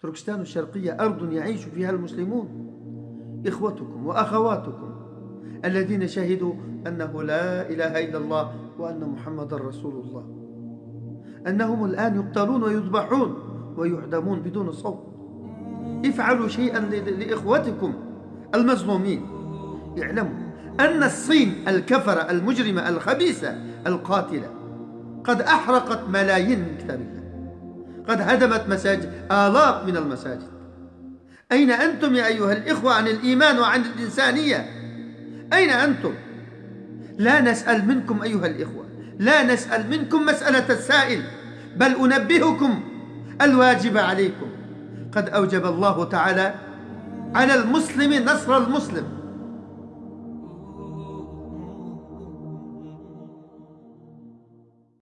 تركستان الشرقية أرض يعيش فيها المسلمون. إخوتكم وأخواتكم الذين شهدوا أنه لا إله إلا الله وأن محمد رسول الله. أنهم الآن يقتلون ويذبحون ويعدمون بدون صوت. افعلوا شيئا لإخوتكم المظلومين. اعلموا أن الصين الكفرة المجرمة الخبيثة القاتلة قد أحرقت ملايين من كتاب الله قد هدمت مساجد آلاف من المساجد. أين أنتم يا أيها الإخوة عن الإيمان وعن الإنسانية؟ أين أنتم؟ لا نسأل منكم أيها الإخوة لا نسأل منكم مسألة السائل بل أنبهكم الواجب عليكم. قد أوجب الله تعالى على المسلم نصر المسلم.